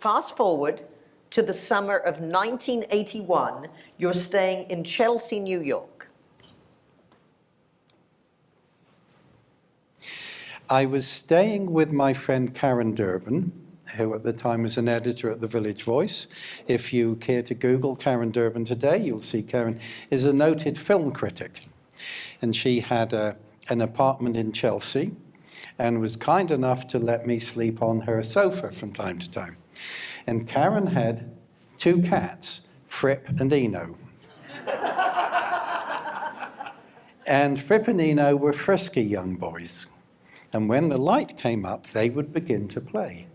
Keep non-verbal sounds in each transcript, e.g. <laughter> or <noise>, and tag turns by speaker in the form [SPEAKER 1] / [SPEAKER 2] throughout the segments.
[SPEAKER 1] Fast forward to the summer of 1981, you're staying in Chelsea, New York.
[SPEAKER 2] I was staying with my friend Karen Durbin, who at the time was an editor at the Village Voice. If you care to Google Karen Durbin today, you'll see Karen is a noted film critic. And she had a, an apartment in Chelsea and was kind enough to let me sleep on her sofa from time to time. And Karen had two cats, Fripp and Eno. and Fripp and Eno were frisky young boys. And when the light came up, they would begin to play.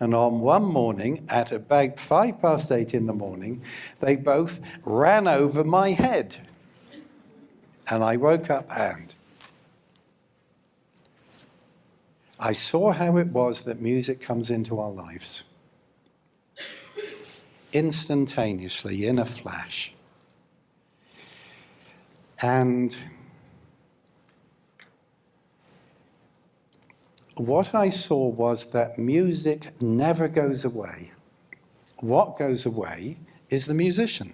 [SPEAKER 2] And on one morning, at about five past eight in the morning, they both ran over my head. And I woke up and I saw how it was that music comes into our lives instantaneously, in a flash. And what I saw was that music never goes away. What goes away is the musician.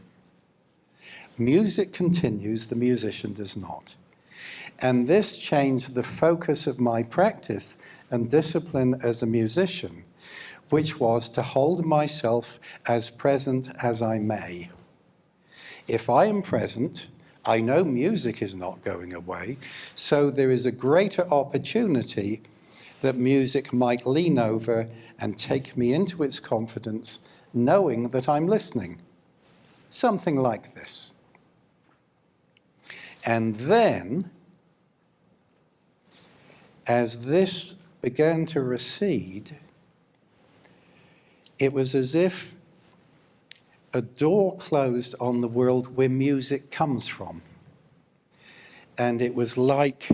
[SPEAKER 2] Music continues, the musician does not. And this changed the focus of my practice and discipline as a musician, which was to hold myself as present as I may. If I am present, I know music is not going away, so there is a greater opportunity that music might lean over and take me into its confidence, knowing that I'm listening. Something like this. And then, as this began to recede, it was as if a door closed on the world where music comes from. And it was like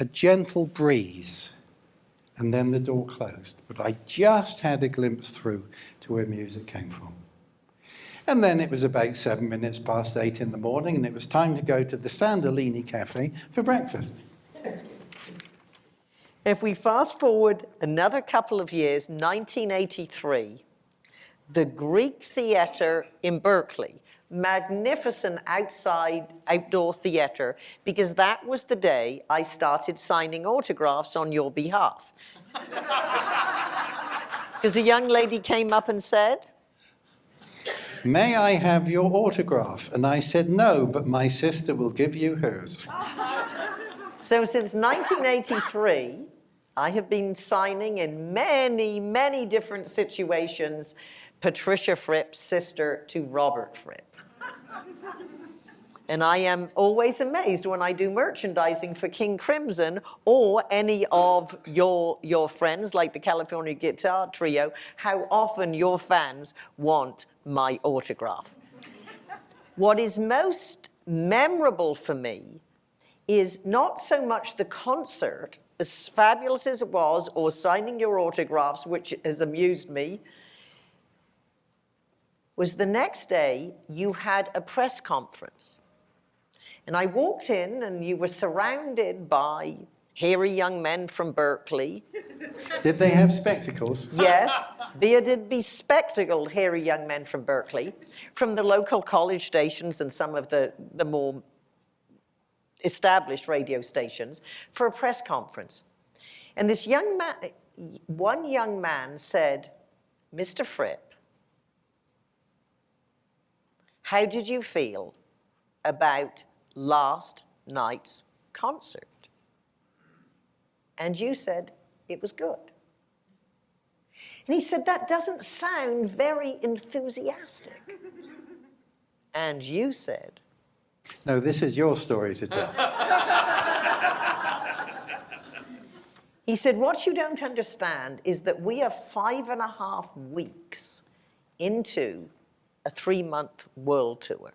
[SPEAKER 2] a gentle breeze, and then the door closed. But I just had a glimpse through to where music came from. And then it was about seven minutes past eight in the morning, and it was time to go to the Sandolini Cafe for breakfast.
[SPEAKER 1] If we fast forward another couple of years, 1983, the Greek Theatre in Berkeley magnificent outside outdoor theater because that was the day I started signing autographs on your behalf. <laughs> Because a young lady came up and said,
[SPEAKER 2] May I have your autograph? And I said, no, but my sister will give you hers.
[SPEAKER 1] so since 1983, I have been signing in many, many different situations Patricia Fripp's sister to Robert Fripp. And I am always amazed when I do merchandising for King Crimson or any of your, your friends like the California Guitar Trio, how often your fans want my autograph. what is most memorable for me is not so much the concert, as fabulous as it was, or signing your autographs, which has amused me, was the next day you had a press conference and I walked in and you were surrounded by hairy young men from Berkeley.
[SPEAKER 2] Did they have spectacles?
[SPEAKER 1] Yes, bearded, bespectacled hairy young men from Berkeley, from the local college stations and some of the, the more established radio stations for a press conference. And this young man, one young man said, Mr. Fripp, how did you feel about last night's concert. And you said it was good. And he said, that doesn't sound very enthusiastic. <laughs> and you said,
[SPEAKER 2] No, this is your story to tell. <laughs>
[SPEAKER 1] he said, what you don't understand is that we are five and a half weeks into a three-month world tour.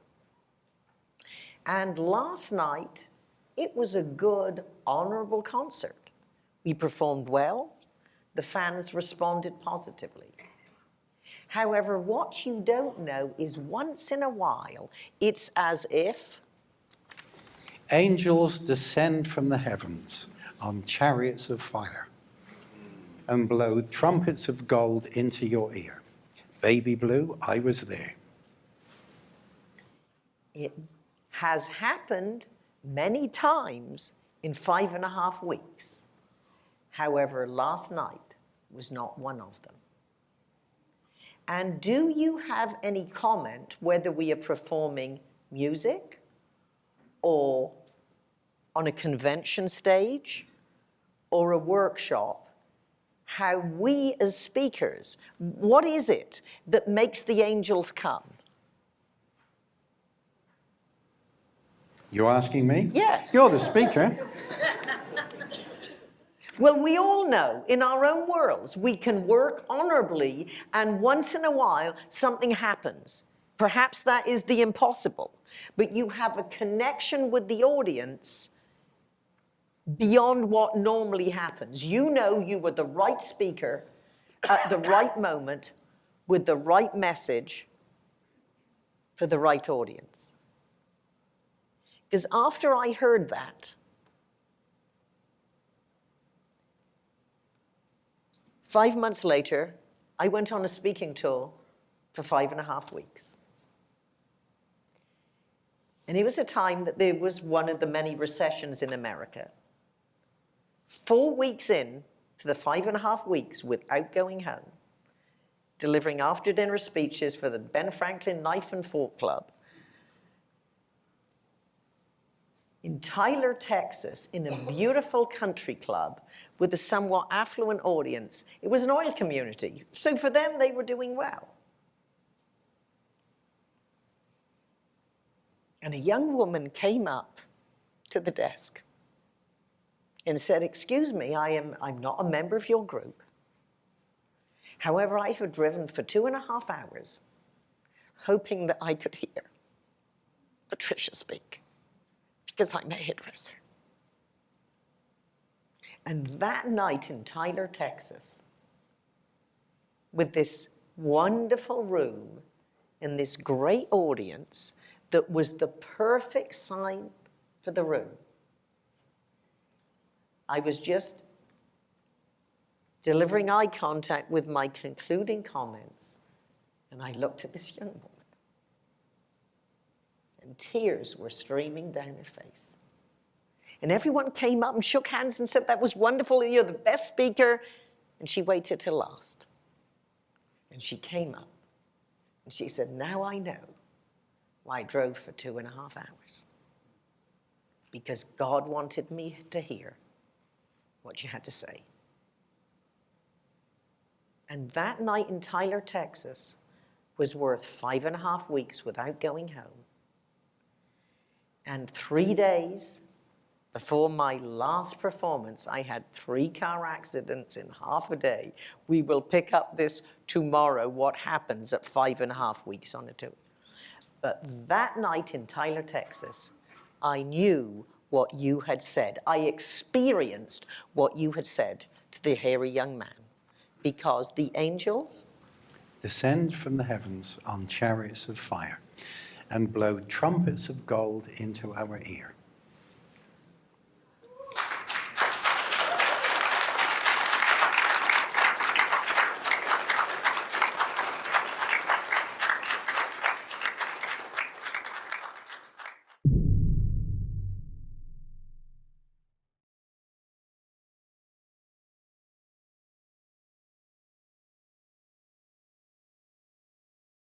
[SPEAKER 1] And last night, it was a good, honorable concert. We performed well. The fans responded positively. However, what you don't know is once in a while, it's as if
[SPEAKER 2] angels descend from the heavens, on chariots of fire and blow trumpets of gold into your ear. Baby Blue, I was there.
[SPEAKER 1] It has happened many times in five and a half weeks. However, last night was not one of them. And do you have any comment whether we are performing music or on a convention stage or a workshop? How we as speakers, what is it that makes the angels come?
[SPEAKER 2] You're asking me?
[SPEAKER 1] Yes.
[SPEAKER 2] You're the speaker.
[SPEAKER 1] Well, we all know in our own worlds we can work honorably and once in a while something happens. Perhaps that is the impossible, but you have a connection with the audience beyond what normally happens. You know you were the right speaker at the right moment with the right message for the right audience. Because after I heard that, Five months later, I went on a speaking tour for five and a half weeks. And it was a time that there was one of the many recessions in America. Four weeks in to the five and a half weeks without going home, delivering after dinner speeches for the Ben Franklin Knife and Fork Club, in Tyler, Texas, in a beautiful country club with a somewhat affluent audience. It was an oil community, so for them, they were doing well. And a young woman came up to the desk and said, excuse me, I am, I'm not a member of your group. However, I have driven for two and a half hours hoping that I could hear Patricia speak because I'm a hairdresser. And that night in Tyler, Texas, with this wonderful room and this great audience that was the perfect sign for the room, I was just delivering eye contact with my concluding comments, and I looked at this young woman and tears were streaming down her face. And everyone came up and shook hands and said, that was wonderful, you're the best speaker. And she waited till last. And she came up and she said, now I know why I drove for two and a half hours. Because God wanted me to hear what you had to say. And that night in Tyler, Texas was worth five and a half weeks without going home and three days before my last performance, I had three car accidents in half a day. We will pick up this tomorrow, what happens at five and a half weeks on a tour. But that night in Tyler, Texas, I knew what you had said. I experienced what you had said to the hairy young man because the angels
[SPEAKER 2] Descend from the heavens on chariots of fire and blow trumpets of gold into our ear.